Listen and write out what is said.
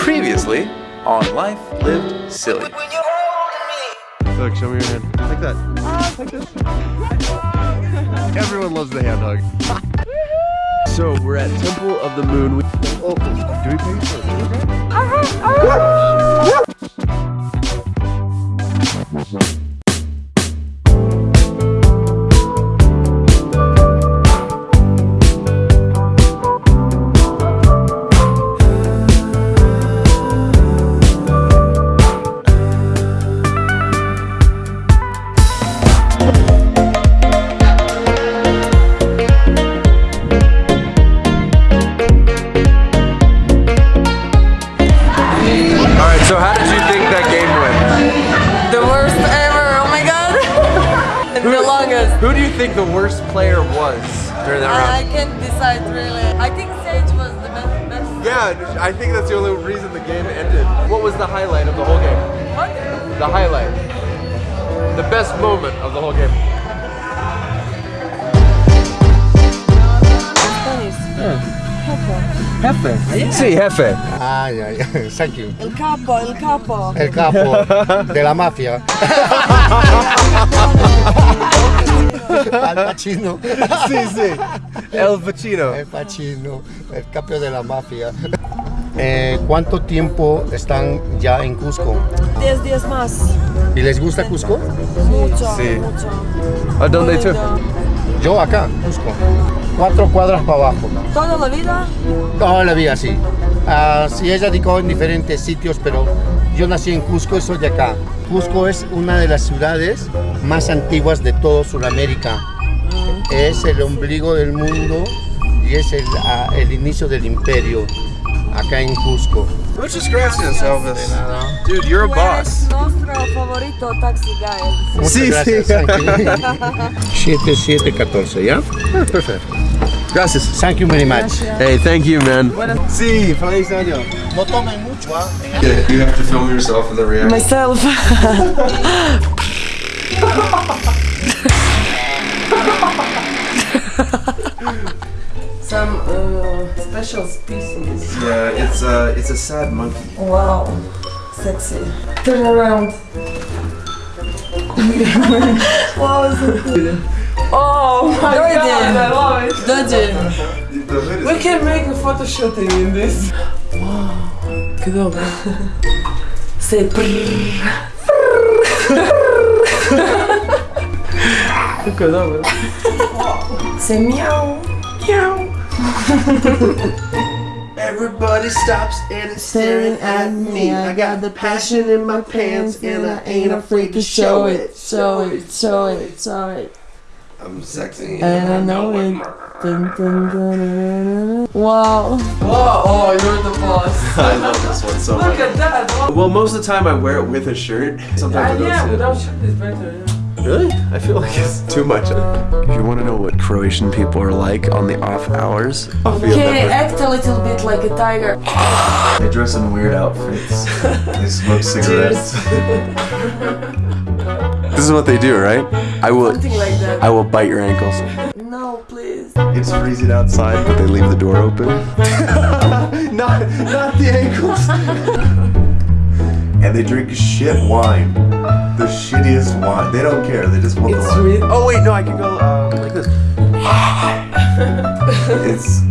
Previously on Life Lived Silly. Look, show me your hand. Like that. Like this. Everyone loves the hand hug. so we're at Temple of the Moon. We, oh, do we pay for it? Who do you think the worst player was during that I, I can't decide really. I think Sage was the best. best. Yeah, I think that's the only reason the game ended. What was the highlight of the whole game? What? The highlight. The best moment of the whole game. Jefe. Sí, jefe. Ah, ya, ya. Thank you. El capo, el capo. El capo de la mafia. Al Pacino. Sí, sí. El Pacino. El Pacino, el capo de la mafia. Eh, ¿Cuánto tiempo están ya en Cusco? 10 días más. ¿Y les gusta Cusco? Mucho, Sí. mucho. ¿A dónde tú? Yo acá, Cusco. Cuatro cuadras para abajo. Toda la vida. Toda la vida así. Ah, sí, he radicado en diferentes sitios, pero yo nací en Cusco y soy de acá. Cusco es una de las ciudades más antiguas de todo Sudamérica. Es el ombligo del mundo y es el, el inicio del imperio acá en Cusco. Muchas gracias, Elvis. Dude, you're a boss. nuestro favorito taxi guy. Muchas Sí, gracias. sí. thank you. 7714, ¿ya? Perfecto. Gracias. Thank you very much. Hey, thank you, man. Sí, feliz año. No tomen mucho, ¿ah? You have to film yourself in the reaction. Myself. Some uh, special species. Yeah, it's a it's a sad monkey. Wow, sexy. Turn around. wow, so good. Oh my god, I love it. Dodgy. We can make a photo shooting in this. Che dopo? Say prrr. Che? Say meow. Meow. Everybody stops and is staring at me. I got the passion in my pants and I ain't afraid to show it. Show it, show it, show it. I'm sexy. And I know it. Dun, dun, dun, dun, dun, dun. Wow. Whoa, oh, you're the boss. I love this one so much. Look much. at that. Wow. Well, most of the time I wear it with a shirt. Sometimes Uh, I yeah, don't. without shirt is better. Yeah. Really? I feel like it's too much. If you want to know what Croatian people are like on the off hours, I'll feel Can act a little bit like a tiger? They dress in weird outfits. they smoke cigarettes. this is what they do, right? I will. Something like that. I will bite your ankles. No, please. It's freezing outside, but they leave the door open. not, not the ankles. and they drink shit wine. The shittiest wine. They don't care. They just want It's the wine. really- Oh wait, no, I can go um, like this. it's too sweet.